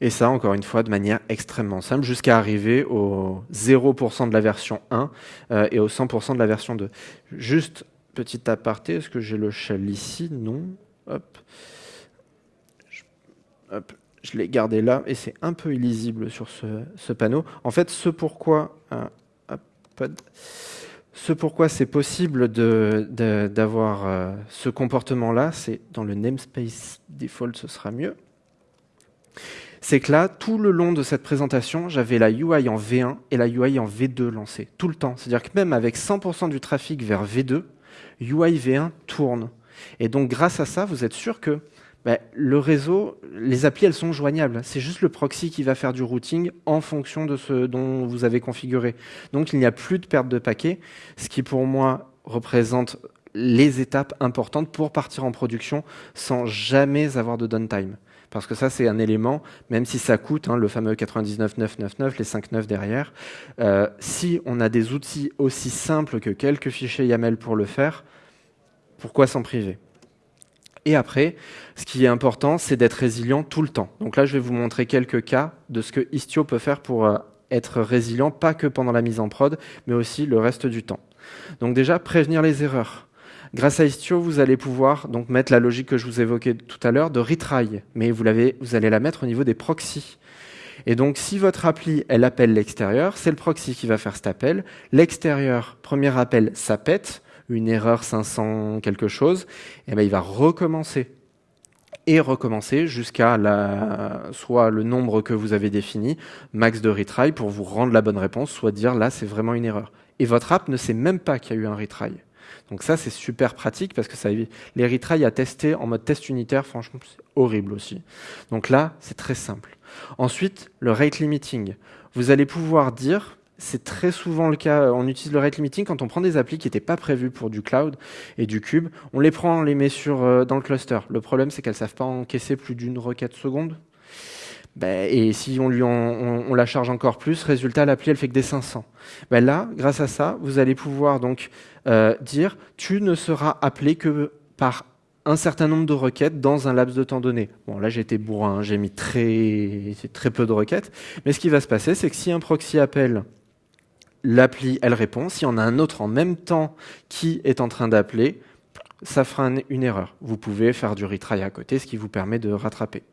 Et ça, encore une fois, de manière extrêmement simple, jusqu'à arriver au 0% de la version 1 euh, et au 100% de la version 2. Juste, petit aparté, est-ce que j'ai le shell ici? Non. Hop. Je, l'ai gardé là, et c'est un peu illisible sur ce, panneau. En fait, ce pourquoi... Euh, ce pourquoi c'est possible d'avoir de, euh, ce comportement-là, c'est dans le namespace default, ce sera mieux c'est que là, tout le long de cette présentation, j'avais la UI en V1 et la UI en V2 lancée, tout le temps. C'est-à-dire que même avec 100% du trafic vers V2, UI V1 tourne. Et donc, grâce à ça, vous êtes sûr que ben, le réseau, les applis, elles sont joignables. C'est juste le proxy qui va faire du routing en fonction de ce dont vous avez configuré. Donc, il n'y a plus de perte de paquets, ce qui pour moi représente les étapes importantes pour partir en production sans jamais avoir de downtime parce que ça, c'est un élément, même si ça coûte, hein, le fameux 99,999, les 5,9 derrière, euh, si on a des outils aussi simples que quelques fichiers YAML pour le faire, pourquoi s'en priver? Et après, ce qui est important, c'est d'être résilient tout le temps. Donc là, je vais vous montrer quelques cas de ce que Istio peut faire pour euh, être résilient, pas que pendant la mise en prod, mais aussi le reste du temps. Donc déjà, prévenir les erreurs. Grâce à Istio, vous allez pouvoir donc mettre la logique que je vous évoquais tout à l'heure de retry, mais vous, vous allez la mettre au niveau des proxys. Et donc, si votre appli, elle appelle l'extérieur, c'est le proxy qui va faire cet appel. L'extérieur, premier appel, ça pète, une erreur 500 quelque chose, et ben il va recommencer et recommencer jusqu'à la, soit le nombre que vous avez défini, max de retry, pour vous rendre la bonne réponse, soit dire là, c'est vraiment une erreur. Et votre app ne sait même pas qu'il y a eu un retry. Donc ça, c'est super pratique parce que ça les retries à tester en mode test unitaire, franchement, c'est horrible aussi. Donc là, c'est très simple. Ensuite, le rate limiting. Vous allez pouvoir dire, c'est très souvent le cas, on utilise le rate limiting quand on prend des applis qui n'étaient pas prévues pour du cloud et du cube, on les prend, on les met sur, euh, dans le cluster. Le problème, c'est qu'elles ne savent pas encaisser plus d'une requête seconde. Ben, et si on, lui on, la charge encore plus, résultat, l'appli, elle fait que des 500. Ben là, grâce à ça, vous allez pouvoir donc euh, dire tu ne seras appelé que par un certain nombre de requêtes dans un laps de temps donné. Bon, là, j'ai été bourrin, j'ai mis très, très peu de requêtes. Mais ce qui va se passer, c'est que si un proxy appelle, l'appli, elle répond. Si on a un autre en même temps qui est en train d'appeler, ça fera une erreur. Vous pouvez faire du retry à côté, ce qui vous permet de rattraper.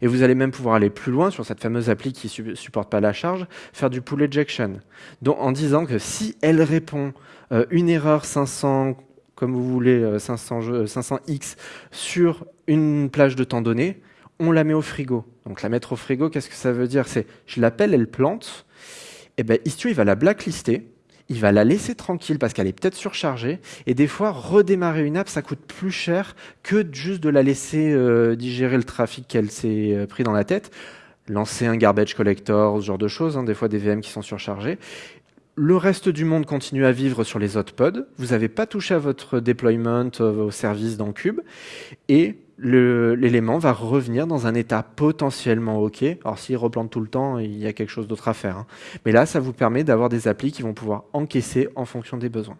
Et vous allez même pouvoir aller plus loin sur cette fameuse appli qui ne supporte pas la charge, faire du pull ejection. En disant que si elle répond euh, une erreur 500 comme vous voulez, 500, 500x sur une plage de temps donnée, on la met au frigo. Donc la mettre au frigo, qu'est-ce que ça veut dire? C'est, je l'appelle, elle plante, et ben Istio, il va la blacklister, il va la laisser tranquille parce qu'elle est peut-être surchargée. Et des fois, redémarrer une app, ça coûte plus cher que juste de la laisser euh, digérer le trafic qu'elle s'est euh, pris dans la tête. Lancer un garbage collector, ce genre de choses, hein, des fois des VM qui sont surchargés. Le reste du monde continue à vivre sur les autres pods. Vous n'avez pas touché à votre deployment, euh, au service dans Cube. Et l'élément va revenir dans un état potentiellement OK. Alors s'il replante tout le temps, il y a quelque chose d'autre à faire. Hein. Mais là, ça vous permet d'avoir des applis qui vont pouvoir encaisser en fonction des besoins.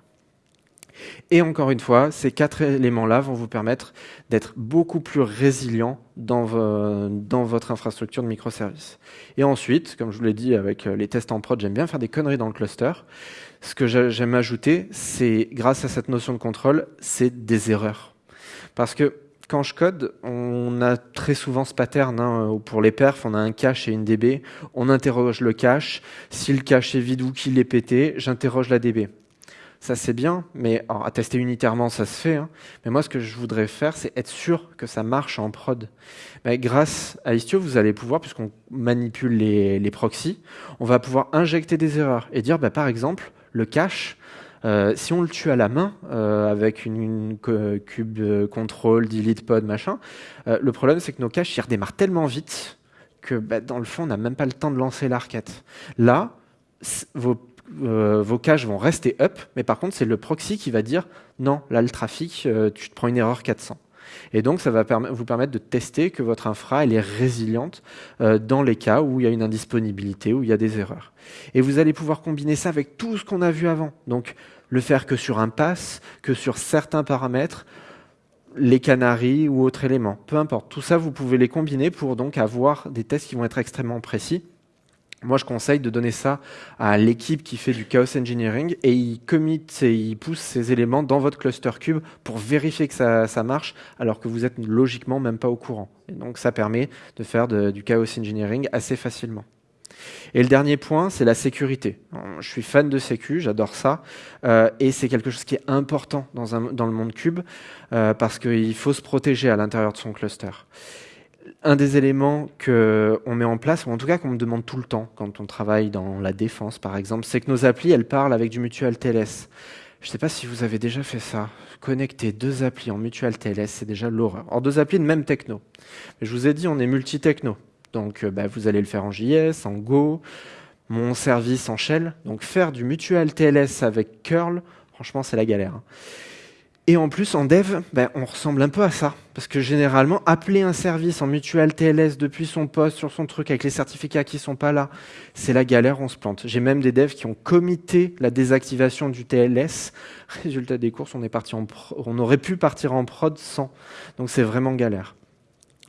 Et encore une fois, ces quatre éléments-là vont vous permettre d'être beaucoup plus résilient dans, dans, votre infrastructure de microservices. Et ensuite, comme je vous l'ai dit avec les tests en prod, j'aime bien faire des conneries dans le cluster. Ce que j'aime ajouter, c'est grâce à cette notion de contrôle, c'est des erreurs. Parce que quand je code, on a très souvent ce pattern. Hein, pour les perfs, on a un cache et une DB. On interroge le cache. Si le cache est vide ou qu'il est pété, j'interroge la DB. Ça, c'est bien, mais à tester unitairement, ça se fait. Hein. Mais moi, ce que je voudrais faire, c'est être sûr que ça marche en prod. grâce à Istio, vous allez pouvoir, puisqu'on manipule les, les proxys, on va pouvoir injecter des erreurs et dire, bah, par exemple, le cache, euh, si on le tue à la main euh, avec une, cube control, delete pod, machin, euh, le problème c'est que nos caches redémarrent tellement vite que bah, dans le fond on n'a même pas le temps de lancer la Là, vos, vos caches vont rester up, mais par contre c'est le proxy qui va dire non, là le trafic, tu te prends une erreur 400. Et donc, ça va vous permettre de tester que votre infra est résiliente euh, dans les cas où il y a une indisponibilité, où il y a des erreurs. Et vous allez pouvoir combiner ça avec tout ce qu'on a vu avant. Donc, le faire que sur un pass, que sur certains paramètres, les canaries ou autres éléments. Peu importe. Tout ça, vous pouvez les combiner pour donc avoir des tests qui vont être extrêmement précis moi, je conseille de donner ça à l'équipe qui fait du chaos engineering et il commit et il pousse ces éléments dans votre cluster cube pour vérifier que ça, marche alors que vous êtes logiquement même pas au courant. Et donc, ça permet de faire du chaos engineering assez facilement. Et le dernier point, c'est la sécurité. Je suis fan de sécu, j'adore ça, euh, et c'est quelque chose qui est important dans le monde cube euh, parce qu'il faut se protéger à l'intérieur de son cluster un des éléments qu'on met en place, ou en tout cas qu'on me demande tout le temps quand on travaille dans la défense, par exemple, c'est que nos applis, elles parlent avec du mutual TLS. Je ne sais pas si vous avez déjà fait ça. Connecter deux applis en mutual TLS, c'est déjà l'horreur. Alors, deux applis de même techno. Mais je vous ai dit, on est multi-techno. Donc, euh, bah, vous allez le faire en JS, en Go, mon service en Shell. Donc, faire du mutual TLS avec curl, franchement, c'est la galère. Et en plus, en dev, ben, on ressemble un peu à ça. Parce que généralement, appeler un service en mutual TLS depuis son poste sur son truc avec les certificats qui sont pas là, c'est la galère, on se plante. J'ai même des devs qui ont comité la désactivation du TLS. Résultat des courses, on, est parti en on aurait pu partir en prod sans. Donc c'est vraiment galère.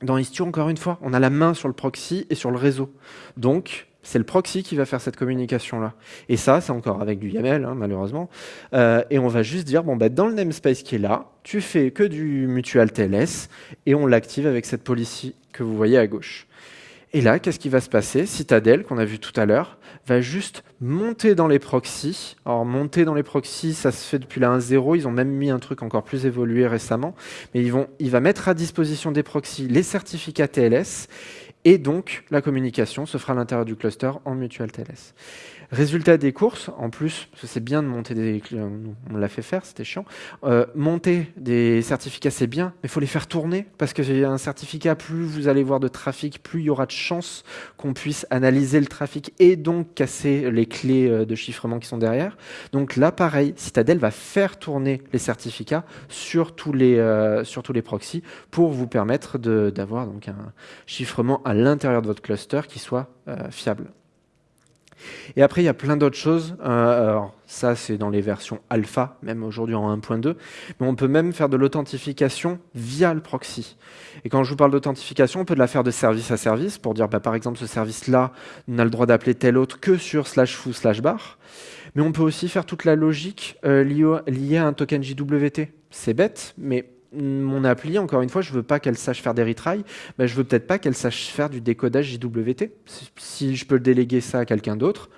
Dans Istio, encore une fois, on a la main sur le proxy et sur le réseau. Donc, c'est le proxy qui va faire cette communication-là. Et ça, c'est encore avec du YAML, hein, malheureusement. Euh, et on va juste dire, bon, bah, dans le namespace qui est là, tu fais que du mutual TLS, et on l'active avec cette policy que vous voyez à gauche. Et là, qu'est-ce qui va se passer? Citadel, qu'on a vu tout à l'heure, va juste monter dans les proxys. Alors, monter dans les proxys, ça se fait depuis la 1.0. Ils ont même mis un truc encore plus évolué récemment. Mais il va mettre à disposition des proxys les certificats TLS et donc, la communication se fera à l'intérieur du cluster en mutual TLS. Résultat des courses, en plus, c'est bien de monter des... On l'a fait faire, c'était chiant. Euh, monter des certificats, c'est bien, mais il faut les faire tourner, parce que un certificat, plus vous allez voir de trafic, plus il y aura de chances qu'on puisse analyser le trafic et donc casser les clés euh, de chiffrement qui sont derrière. Donc là, pareil, Citadel va faire tourner les certificats sur tous les, euh, sur tous les proxys pour vous permettre d'avoir un chiffrement à l'intérieur de votre cluster qui soit fiable. Et après, il y a plein d'autres choses. Euh, alors, ça, c'est dans les versions alpha, même aujourd'hui en 1.2. Mais on peut même faire de l'authentification via le proxy. Et quand je vous parle d'authentification, on peut la faire de service à service pour dire, bah, par exemple, ce service-là n'a le droit d'appeler tel autre que sur slash foo slash bar. Mais on peut aussi faire toute la logique euh, liée à un token JWT. C'est bête, mais mon appli, encore une fois, je veux pas qu'elle sache faire des retries, mais je veux peut-être pas qu'elle sache faire du décodage JWT. Si je peux déléguer ça à quelqu'un d'autre,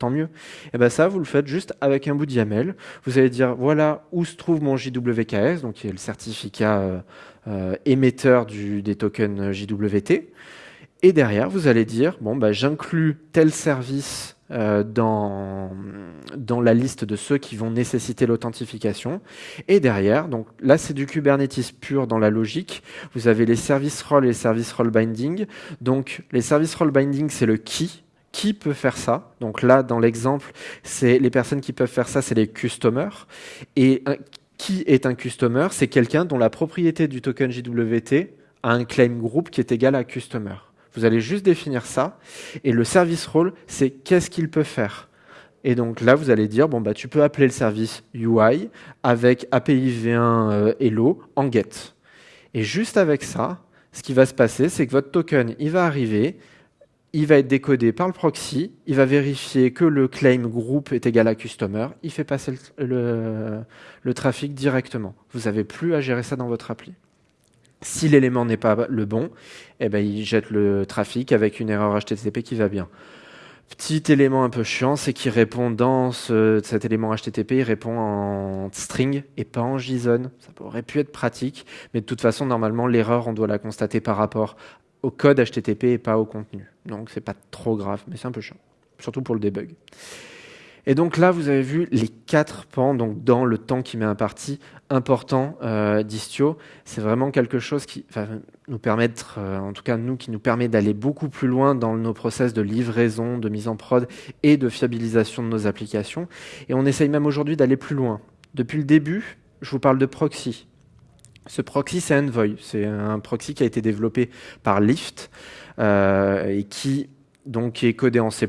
tant mieux. Et bien ça, vous le faites juste avec un bout de YAML. Vous allez dire, voilà où se trouve mon JWKS, donc qui est le certificat euh, euh, émetteur du, des tokens JWT. Et derrière, vous allez dire, bon, bah, j'inclus tel service euh, dans, dans la liste de ceux qui vont nécessiter l'authentification. Et derrière, donc là c'est du Kubernetes pur dans la logique, vous avez les service role et les service role binding. Donc les service role binding c'est le qui, qui peut faire ça Donc là, dans l'exemple, c'est les personnes qui peuvent faire ça, c'est les customers. Et qui est un customer? C'est quelqu'un dont la propriété du token JWT a un claim group qui est égal à customer. Vous allez juste définir ça. Et le service role, c'est qu'est-ce qu'il peut faire? Et donc là, vous allez dire, bon, bah, tu peux appeler le service UI avec API V1 euh, Hello en get. Et juste avec ça, ce qui va se passer, c'est que votre token, il va arriver, il va être décodé par le proxy, il va vérifier que le claim group est égal à customer, il fait passer le, trafic directement. Vous n'avez plus à gérer ça dans votre appli. Si l'élément n'est pas le bon, eh ben, il jette le trafic avec une erreur HTTP qui va bien. Petit élément un peu chiant, c'est qu'il répond dans cet élément HTTP, il répond en string et pas en JSON. Ça aurait pu être pratique, mais de toute façon, normalement, l'erreur, on doit la constater par rapport au code HTTP et pas au contenu. Donc, c'est pas trop grave, mais c'est un peu chiant, surtout pour le debug. Et donc là, vous avez vu les quatre pans donc dans le temps qui m'est imparti important euh, d'Istio. C'est vraiment quelque chose qui va nous permettre, euh, en tout cas nous, qui nous permet d'aller beaucoup plus loin dans nos process de livraison, de mise en prod et de fiabilisation de nos applications. Et on essaye même aujourd'hui d'aller plus loin. Depuis le début, je vous parle de proxy. Ce proxy, c'est Envoy. C'est un proxy qui a été développé par Lyft euh, et qui donc est codé en C++.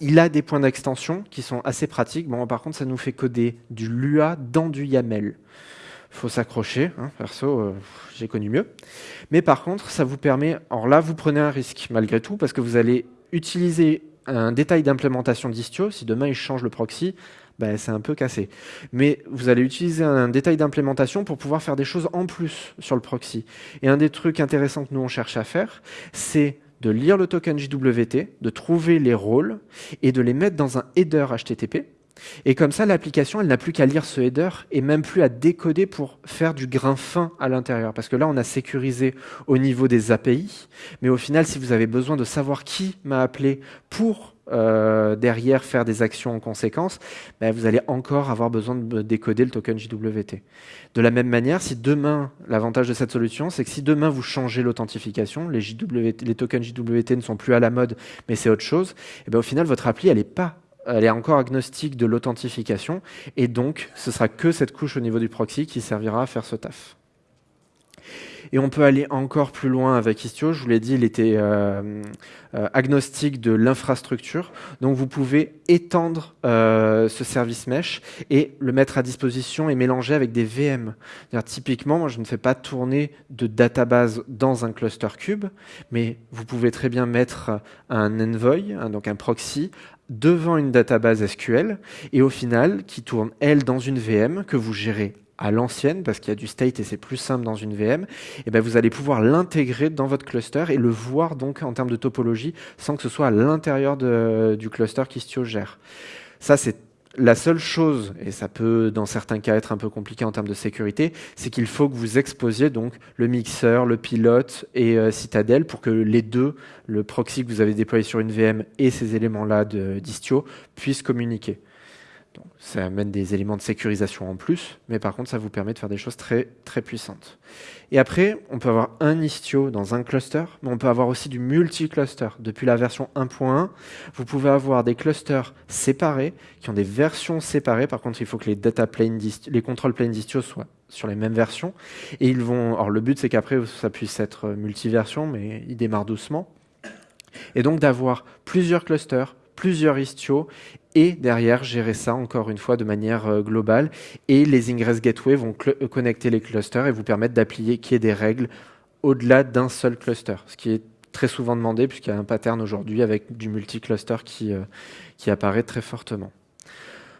Il a des points d'extension qui sont assez pratiques. Bon, par contre, ça nous fait coder du Lua dans du YAML. faut s'accrocher, hein, perso, euh, j'ai connu mieux. Mais par contre, ça vous permet... Alors là, vous prenez un risque, malgré tout, parce que vous allez utiliser un détail d'implémentation d'Istio. Si demain, il change le proxy, ben, c'est un peu cassé. Mais vous allez utiliser un détail d'implémentation pour pouvoir faire des choses en plus sur le proxy. Et un des trucs intéressants que nous, on cherche à faire, c'est de lire le token JWT, de trouver les rôles et de les mettre dans un header HTTP. Et comme ça, l'application, elle n'a plus qu'à lire ce header et même plus à décoder pour faire du grain fin à l'intérieur. Parce que là, on a sécurisé au niveau des API. Mais au final, si vous avez besoin de savoir qui m'a appelé pour euh, derrière faire des actions en conséquence, ben, vous allez encore avoir besoin de décoder le token JWT. De la même manière, si demain, l'avantage de cette solution, c'est que si demain vous changez l'authentification, les, les tokens JWT ne sont plus à la mode, mais c'est autre chose, et ben, au final, votre appli, elle est pas elle est encore agnostique de l'authentification, et donc ce sera que cette couche au niveau du proxy qui servira à faire ce taf. Et on peut aller encore plus loin avec Istio. Je vous l'ai dit, il était euh, euh, agnostique de l'infrastructure. Donc vous pouvez étendre euh, ce service mesh et le mettre à disposition et mélanger avec des VM. Typiquement, moi, je ne fais pas tourner de database dans un cluster cube, mais vous pouvez très bien mettre un envoy, hein, donc un proxy, devant une database SQL et au final qui tourne elle dans une VM que vous gérez à l'ancienne, parce qu'il y a du state et c'est plus simple dans une VM, et eh ben vous allez pouvoir l'intégrer dans votre cluster et le voir donc en termes de topologie sans que ce soit à l'intérieur du cluster qu'Istio gère. Ça, c'est la seule chose, et ça peut dans certains cas être un peu compliqué en termes de sécurité, c'est qu'il faut que vous exposiez donc le mixeur, le pilote et euh, Citadel pour que les deux, le proxy que vous avez déployé sur une VM et ces éléments-là d'Istio, puissent communiquer ça amène des éléments de sécurisation en plus, mais par contre, ça vous permet de faire des choses très, très puissantes. Et après, on peut avoir un Istio dans un cluster, mais on peut avoir aussi du multi-cluster. Depuis la version 1.1, vous pouvez avoir des clusters séparés, qui ont des versions séparées. Par contre, il faut que les data plane les control planes d'Istio soient sur les mêmes versions. Et ils vont, alors le but, c'est qu'après, ça puisse être multi-version, mais il démarre doucement. Et donc d'avoir plusieurs clusters, plusieurs Istio et derrière gérer ça encore une fois de manière euh, globale. Et les Ingress Gateway vont euh, connecter les clusters et vous permettre d'appliquer des règles au-delà d'un seul cluster, ce qui est très souvent demandé puisqu'il y a un pattern aujourd'hui avec du multi-cluster qui, euh, qui apparaît très fortement.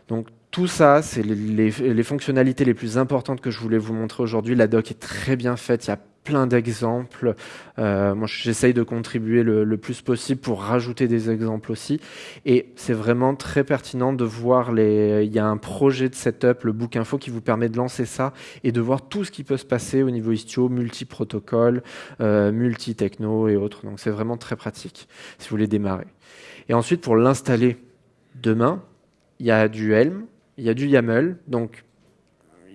Donc tout ça, c'est les, fonctionnalités les plus importantes que je voulais vous montrer aujourd'hui. La doc est très bien faite, plein d'exemples. Euh, moi, j'essaye de contribuer le, plus possible pour rajouter des exemples aussi. Et c'est vraiment très pertinent de voir les. Il y a un projet de setup, le book info, qui vous permet de lancer ça et de voir tout ce qui peut se passer au niveau Istio, multi-protocole, euh, multi-techno et autres. Donc, c'est vraiment très pratique si vous voulez démarrer. Et ensuite, pour l'installer demain, il y a du Helm, il y a du YAML. Donc,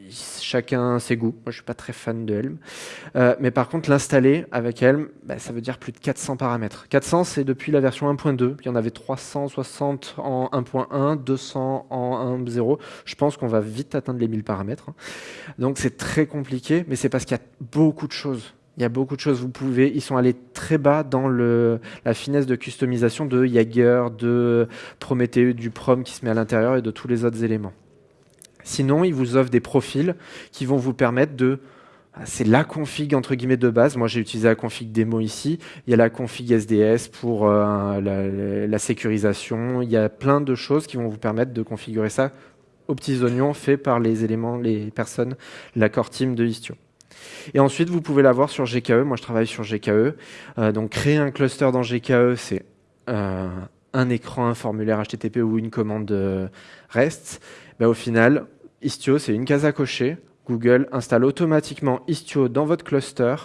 chacun ses goûts. Moi, je suis pas très fan de Helm. Euh, mais par contre, l'installer avec Helm, bah, ça veut dire plus de 400 paramètres. 400, c'est depuis la version 1.2. Il y en avait 360 en 1.1, 200 en 1.0. Je pense qu'on va vite atteindre les 1000 paramètres. Donc, c'est très compliqué, mais c'est parce qu'il y a beaucoup de choses. Il y a beaucoup de choses. Vous pouvez, ils sont allés très bas dans la finesse de customisation de Jaeger, de Prometheus, du Prom qui se met à l'intérieur et de tous les autres éléments. Sinon, ils vous offrent des profils qui vont vous permettre de ah, c'est la config entre guillemets de base. Moi, j'ai utilisé la config démo ici. Il y a la config SDS pour euh, la, sécurisation. Il y a plein de choses qui vont vous permettre de configurer ça aux petits oignons faits par les éléments, les personnes, la core team de Istio. Et ensuite, vous pouvez l'avoir sur GKE. Moi, je travaille sur GKE. Euh, donc, créer un cluster dans GKE, c'est euh, un écran, un formulaire HTTP ou une commande REST. Ben, au final, Istio, c'est une case à cocher. Google installe automatiquement Istio dans votre cluster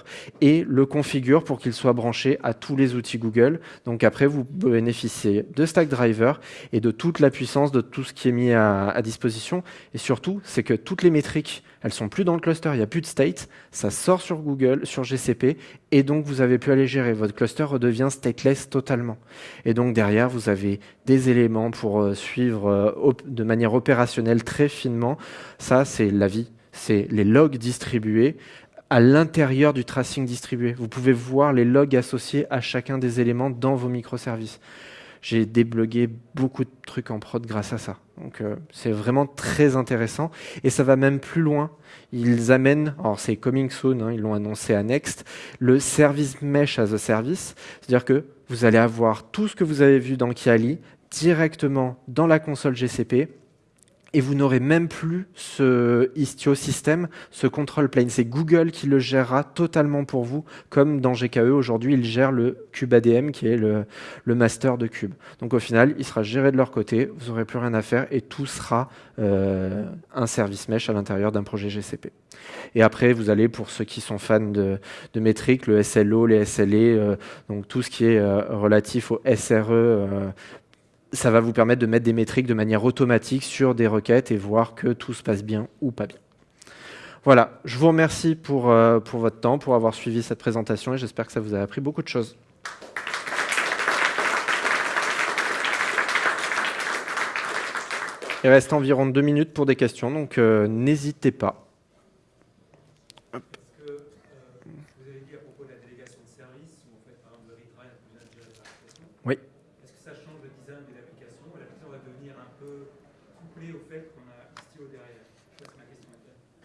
et le configure pour qu'il soit branché à tous les outils Google. Donc après, vous bénéficiez de Stackdriver et de toute la puissance de tout ce qui est mis à, disposition. Et surtout, c'est que toutes les métriques, elles sont plus dans le cluster, il n'y a plus de state, ça sort sur Google, sur GCP, et donc vous avez pu aller gérer. Votre cluster redevient stateless totalement. Et donc derrière, vous avez des éléments pour euh, suivre euh, de manière opérationnelle très finement. Ça, c'est la vie c'est les logs distribués à l'intérieur du tracing distribué. Vous pouvez voir les logs associés à chacun des éléments dans vos microservices. J'ai déblogué beaucoup de trucs en prod grâce à ça. Donc euh, c'est vraiment très intéressant et ça va même plus loin. Ils amènent, alors c'est coming soon, hein, ils l'ont annoncé à Next, le service mesh as a service, c'est-à-dire que vous allez avoir tout ce que vous avez vu dans Kiali directement dans la console GCP et vous n'aurez même plus ce Istio système, ce control plane. C'est Google qui le gérera totalement pour vous, comme dans GKE aujourd'hui, ils gèrent le Cube ADM qui est le, master de Cube. Donc au final, il sera géré de leur côté, vous n'aurez plus rien à faire et tout sera euh, un service mesh à l'intérieur d'un projet GCP. Et après, vous allez, pour ceux qui sont fans de, de métriques, le SLO, les SLE, euh, donc tout ce qui est euh, relatif au SRE, ça va vous permettre de mettre des métriques de manière automatique sur des requêtes et voir que tout se passe bien ou pas bien. Voilà, je vous remercie pour, euh, pour votre temps, pour avoir suivi cette présentation et j'espère que ça vous a appris beaucoup de choses. Il reste environ deux minutes pour des questions, donc euh, n'hésitez pas.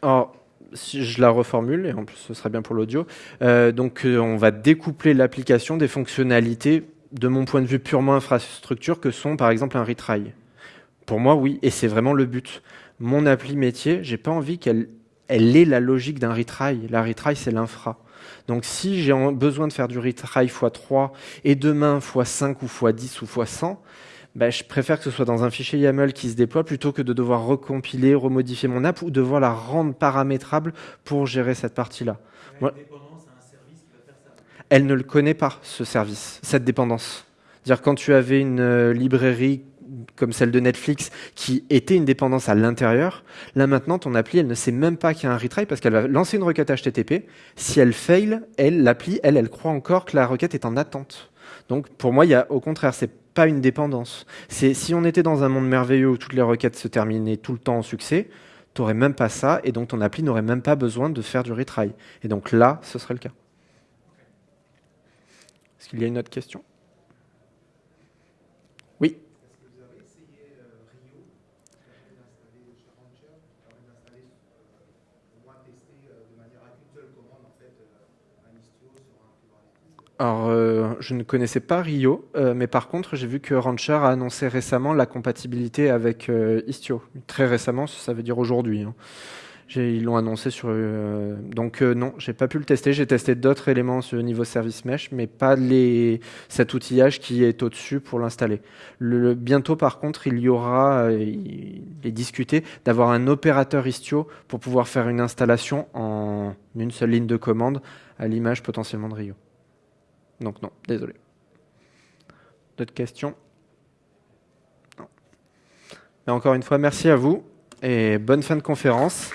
Alors, si je la reformule, et en plus ce serait bien pour l'audio. Euh, donc, euh, on va découpler l'application des fonctionnalités, de mon point de vue purement infrastructure, que sont par exemple un retry. Pour moi, oui, et c'est vraiment le but. Mon appli métier, j'ai pas envie qu'elle elle ait la logique d'un retry. La retry, c'est l'infra. Donc si j'ai besoin de faire du retry x3 et demain x5 ou x10 ou x100, bah, je préfère que ce soit dans un fichier YAML qui se déploie plutôt que de devoir recompiler, remodifier mon app ou devoir la rendre paramétrable pour gérer cette partie-là. Elle ne le connaît pas, ce service, cette dépendance. dire quand tu avais une euh, librairie comme celle de Netflix qui était une dépendance à l'intérieur, là maintenant ton appli elle ne sait même pas qu'il y a un retry parce qu'elle va lancer une requête HTTP. Si elle fail, elle l'appli elle elle croit encore que la requête est en attente. Donc pour moi il y a au contraire c'est pas une dépendance. C'est si on était dans un monde merveilleux où toutes les requêtes se terminaient tout le temps en succès, tu n'aurais même pas ça et donc ton appli n'aurait même pas besoin de faire du retry. Et donc là, ce serait le cas. Est-ce qu'il y a une autre question? Alors, euh, je ne connaissais pas Rio, euh, mais par contre, j'ai vu que Rancher a annoncé récemment la compatibilité avec euh, Istio. Très récemment, ça veut dire aujourd'hui. Hein. Ils l'ont annoncé sur. Donc non, j'ai pas pu le tester. J'ai testé d'autres éléments au niveau service mesh, mais pas les, cet outillage qui est au-dessus pour l'installer. Le, bientôt, par contre, il y aura, il est discuté d'avoir un opérateur Istio pour pouvoir faire une installation en une seule ligne de commande à l'image potentiellement de Rio. Donc non, désolé. D'autres questions? Non. Mais encore une fois, merci à vous et bonne fin de conférence.